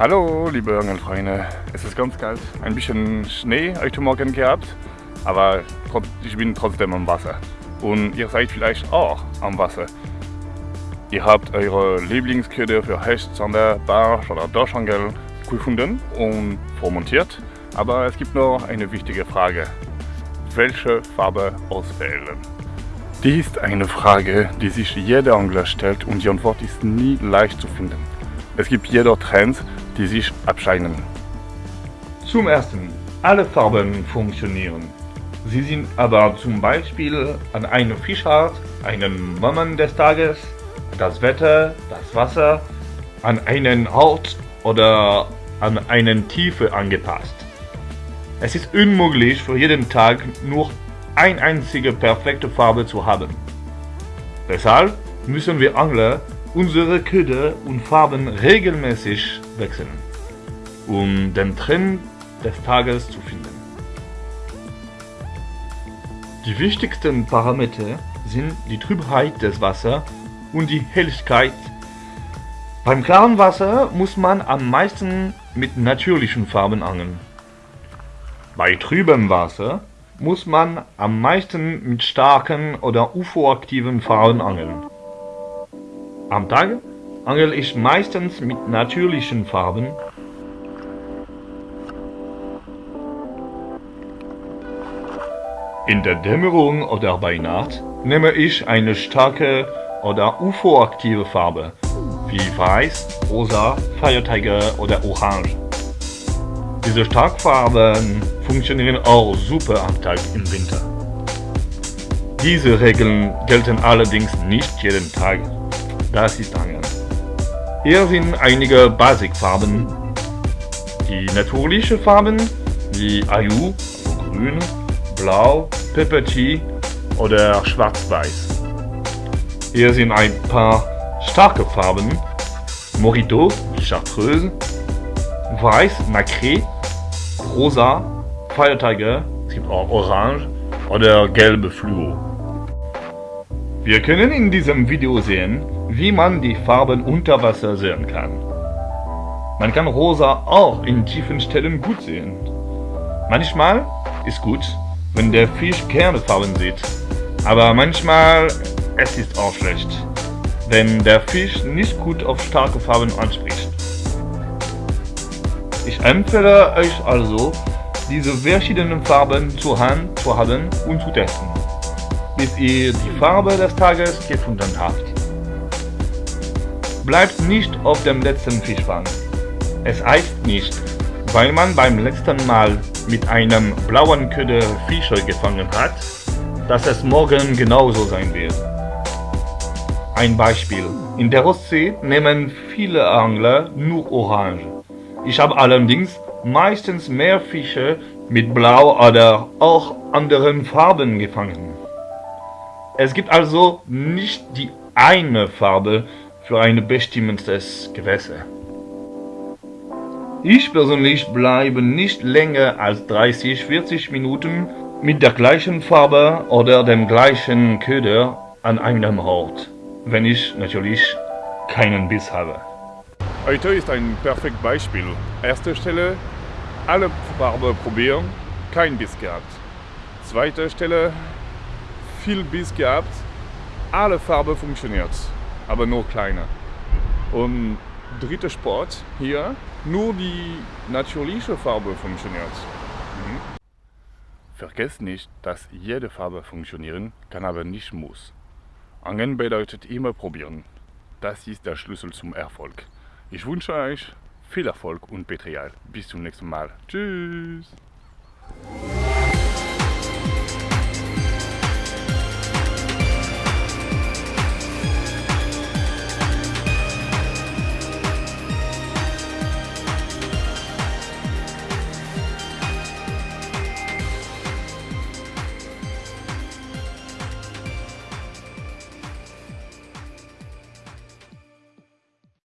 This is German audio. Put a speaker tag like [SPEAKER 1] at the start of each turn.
[SPEAKER 1] Hallo liebe Angelfreunde, es ist ganz kalt, ein bisschen Schnee heute Morgen gehabt, aber ich bin trotzdem am Wasser und ihr seid vielleicht auch am Wasser. Ihr habt eure Lieblingsköder für Hecht, Zander, Barsch oder Dorschangel gefunden und vormontiert, aber es gibt noch eine wichtige Frage. Welche Farbe auswählen? Dies ist eine Frage, die sich jeder Angler stellt und die Antwort ist nie leicht zu finden. Es gibt jedoch Trends, die sich abscheinen. Zum ersten, alle Farben funktionieren. Sie sind aber zum Beispiel an eine Fischart, einen Moment des Tages, das Wetter, das Wasser, an einen Ort oder an eine Tiefe angepasst. Es ist unmöglich für jeden Tag nur eine einzige perfekte Farbe zu haben. Deshalb müssen wir Angler unsere Köder und Farben regelmäßig wechseln, um den Trend des Tages zu finden. Die wichtigsten Parameter sind die Trübheit des Wassers und die Helligkeit. Beim klaren Wasser muss man am meisten mit natürlichen Farben angeln. Bei trübem Wasser muss man am meisten mit starken oder UFO-aktiven Farben angeln. Am Tag angel ich meistens mit natürlichen Farben. In der Dämmerung oder bei Nacht nehme ich eine starke oder UFO-aktive Farbe, wie Weiß, Rosa, Feiertiger oder Orange. Diese Starkfarben funktionieren auch super am Tag im Winter. Diese Regeln gelten allerdings nicht jeden Tag das ist Angeln. Hier sind einige Basicfarben. Die natürlichen Farben wie Ayu, grün, blau, Peppertee oder schwarz-weiß. Hier sind ein paar starke Farben. Morito, Chartreuse, Weiß, Nacré, Rosa, Tiger, es gibt auch Orange oder gelbe Fluo. Wir können in diesem Video sehen, wie man die Farben unter Wasser sehen kann. Man kann rosa auch in tiefen Stellen gut sehen. Manchmal ist gut, wenn der Fisch gerne Farben sieht, aber manchmal es ist auch schlecht, wenn der Fisch nicht gut auf starke Farben anspricht. Ich empfehle euch also, diese verschiedenen Farben zur Hand zu haben und zu testen, bis ihr die Farbe des Tages gefunden habt. Bleibt nicht auf dem letzten Fischfang. Es heißt nicht, weil man beim letzten Mal mit einem blauen Köder Fische gefangen hat, dass es morgen genauso sein wird. Ein Beispiel. In der Ostsee nehmen viele Angler nur Orange. Ich habe allerdings meistens mehr Fische mit Blau oder auch anderen Farben gefangen. Es gibt also nicht die eine Farbe, für ein bestimmtes Gewässer. Ich persönlich bleibe nicht länger als 30-40 Minuten mit der gleichen Farbe oder dem gleichen Köder an einem Ort, wenn ich natürlich keinen Biss habe. Heute ist ein perfektes Beispiel. Erste Stelle, alle Farben probieren, kein Biss gehabt. Zweite Stelle, viel Biss gehabt, alle Farben funktioniert aber nur kleiner. Und dritter Sport hier, nur die natürliche Farbe funktioniert. Mhm. Vergesst nicht, dass jede Farbe funktionieren kann, aber nicht muss. Angeln bedeutet immer probieren. Das ist der Schlüssel zum Erfolg. Ich wünsche euch viel Erfolg und Petrial. Bis zum nächsten Mal. Tschüss!